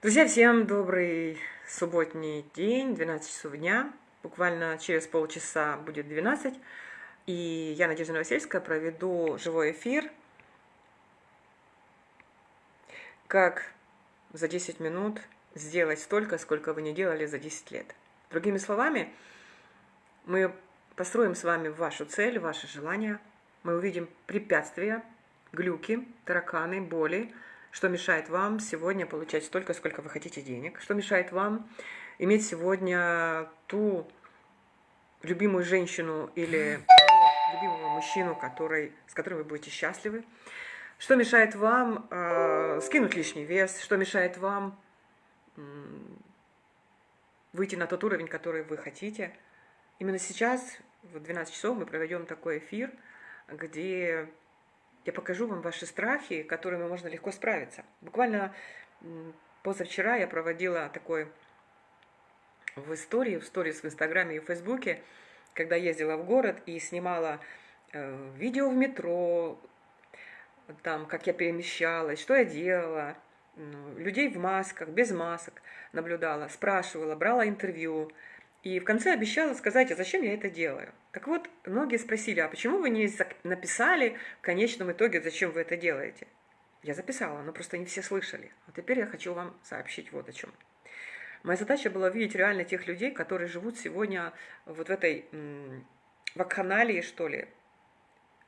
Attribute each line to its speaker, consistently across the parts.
Speaker 1: Друзья, всем добрый субботний день, 12 часов дня. Буквально через полчаса будет 12. И я, Надежда Новосельская, проведу живой эфир. Как за 10 минут сделать столько, сколько вы не делали за 10 лет. Другими словами, мы построим с вами вашу цель, ваши желания. Мы увидим препятствия, глюки, тараканы, боли, что мешает вам сегодня получать столько, сколько вы хотите денег? Что мешает вам иметь сегодня ту любимую женщину или любимого мужчину, который, с которым вы будете счастливы? Что мешает вам э, скинуть лишний вес? Что мешает вам э, выйти на тот уровень, который вы хотите? Именно сейчас, в 12 часов, мы проведем такой эфир, где я покажу вам ваши страхи, которыми можно легко справиться. Буквально позавчера я проводила такой в истории, в сторис в Инстаграме и в Фейсбуке, когда ездила в город и снимала э, видео в метро, там, как я перемещалась, что я делала, людей в масках, без масок наблюдала, спрашивала, брала интервью. И в конце обещала сказать, а зачем я это делаю. Так вот, многие спросили, а почему вы не написали в конечном итоге, зачем вы это делаете? Я записала, но просто не все слышали. А теперь я хочу вам сообщить вот о чем. Моя задача была видеть реально тех людей, которые живут сегодня вот в этой вакханалии, что ли,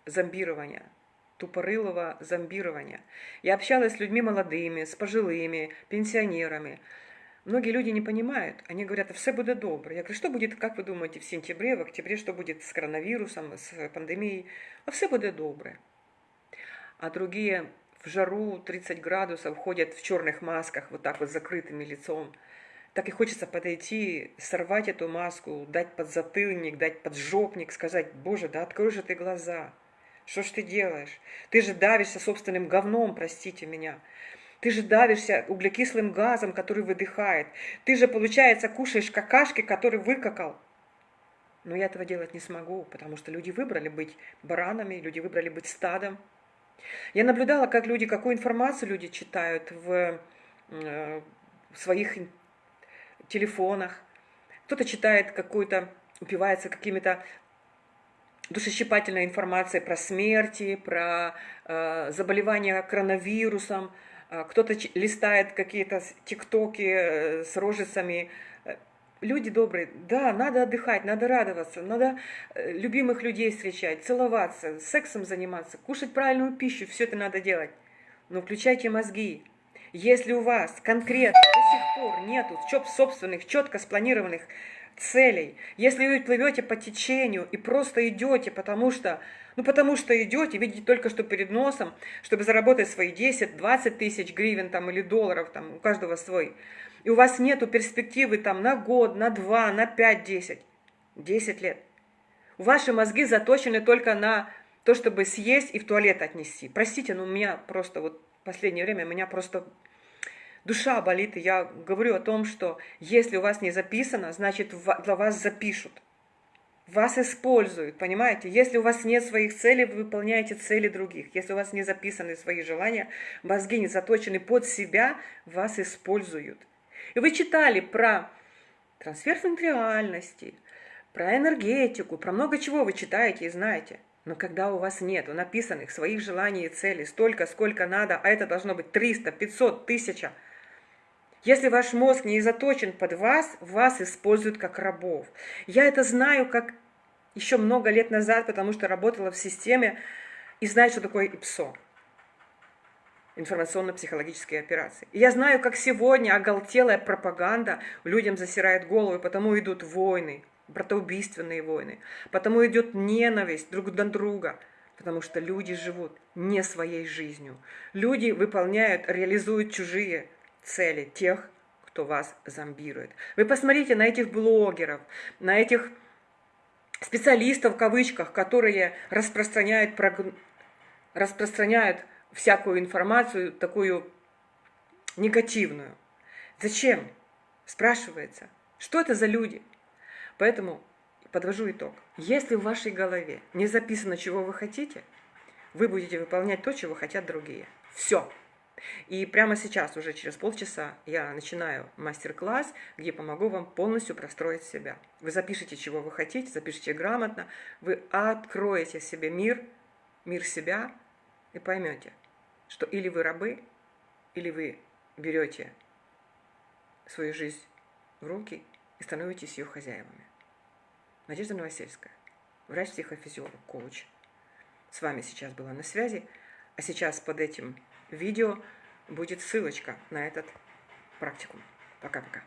Speaker 1: зомбирования, тупорылого зомбирования. Я общалась с людьми молодыми, с пожилыми, пенсионерами, Многие люди не понимают, они говорят, все будет добро. Я говорю, что будет, как вы думаете, в сентябре, в октябре, что будет с коронавирусом, с пандемией? А все будет добро. А другие в жару 30 градусов ходят в черных масках, вот так вот закрытыми лицом. Так и хочется подойти, сорвать эту маску, дать подзатыльник, дать поджопник, сказать, боже, да открой же ты глаза. Что ж ты делаешь? Ты же давишься собственным говном, простите меня. Ты же давишься углекислым газом, который выдыхает. Ты же, получается, кушаешь какашки, который выкакал. Но я этого делать не смогу, потому что люди выбрали быть баранами, люди выбрали быть стадом. Я наблюдала, как люди, какую информацию люди читают в, э, в своих телефонах. Кто-то читает какую-то, упивается какими-то душещипательной информацией про смерти, про э, заболевания коронавирусом, кто-то листает какие-то тиктоки э, с рожицами. Э, люди добрые, да, надо отдыхать, надо радоваться, надо э, любимых людей встречать, целоваться, сексом заниматься, кушать правильную пищу, все это надо делать. Но включайте мозги. Если у вас конкретно до сих пор нету собственных, четко спланированных целей, если вы плывете по течению и просто идете, потому что ну, потому что идете, видите только что перед носом, чтобы заработать свои 10-20 тысяч гривен там, или долларов, там, у каждого свой. И у вас нету перспективы там на год, на два, на 5-10. 10 лет. Ваши мозги заточены только на то, чтобы съесть и в туалет отнести. Простите, но у меня просто вот последнее время, меня просто душа болит, и я говорю о том, что если у вас не записано, значит для вас запишут. Вас используют, понимаете? Если у вас нет своих целей, вы выполняете цели других. Если у вас не записаны свои желания, мозги не заточены под себя, вас используют. И вы читали про трансфер реальности, про энергетику, про много чего вы читаете и знаете. Но когда у вас нет написанных своих желаний и целей столько, сколько надо, а это должно быть 300, 500, 1000, если ваш мозг не заточен под вас, вас используют как рабов. Я это знаю как еще много лет назад, потому что работала в системе и знаю, что такое ИПСО. Информационно-психологические операции. Я знаю, как сегодня оголтелая пропаганда людям засирает голову, и потому идут войны, братоубийственные войны, потому идет ненависть друг на друга, потому что люди живут не своей жизнью. Люди выполняют, реализуют чужие цели тех, кто вас зомбирует. Вы посмотрите на этих блогеров, на этих специалистов в кавычках, которые распространяют, распространяют всякую информацию такую негативную. Зачем? Спрашивается. Что это за люди? Поэтому подвожу итог. Если в вашей голове не записано, чего вы хотите, вы будете выполнять то, чего хотят другие. Все. И прямо сейчас, уже через полчаса, я начинаю мастер-класс, где помогу вам полностью простроить себя. Вы запишите, чего вы хотите, запишите грамотно, вы откроете себе мир, мир себя и поймете, что или вы рабы, или вы берете свою жизнь в руки и становитесь ее хозяевами. Надежда Новосельская, врач-психофизиолог, коуч. С вами сейчас была на связи, а сейчас под этим видео будет ссылочка на этот практикум. Пока-пока.